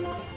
you